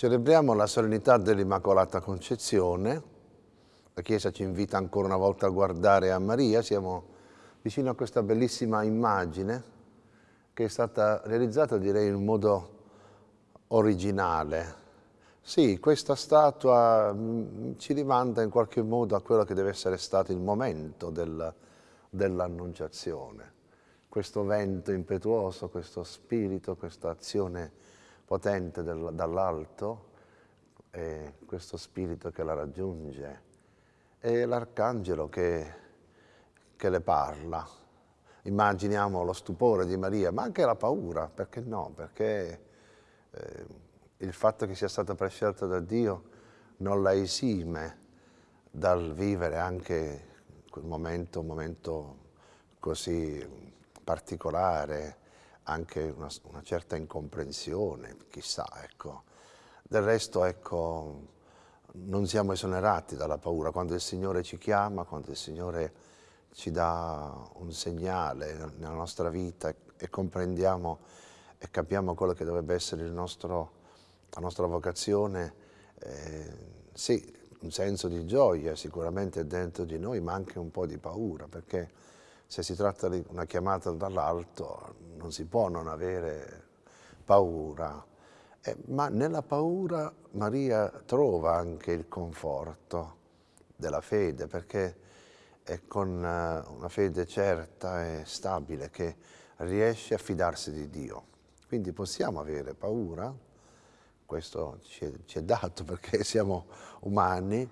Celebriamo la solennità dell'Immacolata Concezione. La Chiesa ci invita ancora una volta a guardare a Maria. Siamo vicino a questa bellissima immagine che è stata realizzata, direi, in modo originale. Sì, questa statua mm, ci rimanda in qualche modo a quello che deve essere stato il momento del, dell'Annunciazione. Questo vento impetuoso, questo spirito, questa azione potente del, dall'alto, e questo spirito che la raggiunge, e l'arcangelo che, che le parla. Immaginiamo lo stupore di Maria, ma anche la paura, perché no? Perché eh, il fatto che sia stata prescelta da Dio non la esime dal vivere anche quel momento, un momento così particolare, anche una, una certa incomprensione, chissà, ecco. Del resto, ecco, non siamo esonerati dalla paura. Quando il Signore ci chiama, quando il Signore ci dà un segnale nella nostra vita e, comprendiamo e capiamo quello che dovrebbe essere nostro, la nostra vocazione, eh, sì, un senso di gioia sicuramente dentro di noi, ma anche un po' di paura, perché se si tratta di una chiamata dall'alto non si può non avere paura, eh, ma nella paura Maria trova anche il conforto della fede, perché è con eh, una fede certa e stabile che riesce a fidarsi di Dio. Quindi possiamo avere paura, questo ci è, ci è dato perché siamo umani,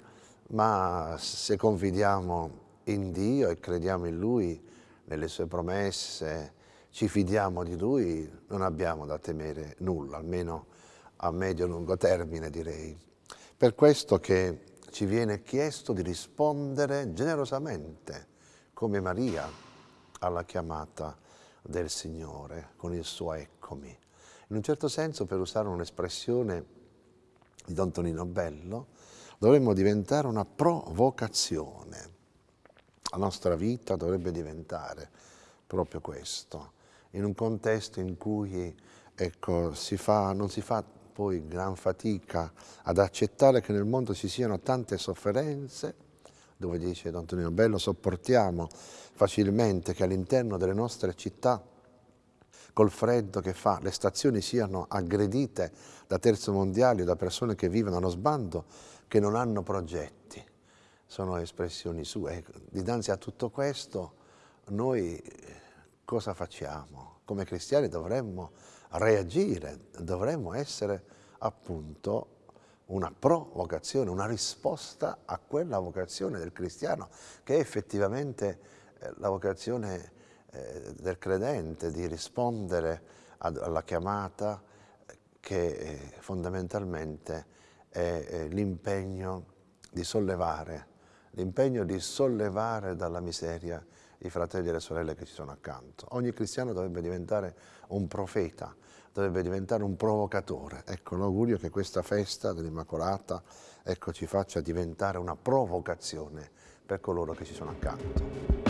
ma se confidiamo in Dio e crediamo in Lui, nelle sue promesse, ci fidiamo di Lui, non abbiamo da temere nulla, almeno a medio-lungo termine direi. Per questo che ci viene chiesto di rispondere generosamente, come Maria, alla chiamata del Signore, con il suo eccomi. In un certo senso, per usare un'espressione di Don Tonino Bello, dovremmo diventare una provocazione la nostra vita dovrebbe diventare proprio questo, in un contesto in cui ecco, si fa, non si fa poi gran fatica ad accettare che nel mondo ci siano tante sofferenze, dove dice Don Antonio Bello, sopportiamo facilmente che all'interno delle nostre città, col freddo che fa, le stazioni siano aggredite da terzo mondiali, da persone che vivono allo sbando, che non hanno progetti sono espressioni sue. Dinanzi a tutto questo noi cosa facciamo? Come cristiani dovremmo reagire, dovremmo essere appunto una provocazione, una risposta a quella vocazione del cristiano che è effettivamente eh, la vocazione eh, del credente di rispondere alla chiamata che eh, fondamentalmente è l'impegno di sollevare l'impegno di sollevare dalla miseria i fratelli e le sorelle che ci sono accanto. Ogni cristiano dovrebbe diventare un profeta, dovrebbe diventare un provocatore. Ecco, l'augurio che questa festa dell'Immacolata ecco, ci faccia diventare una provocazione per coloro che ci sono accanto.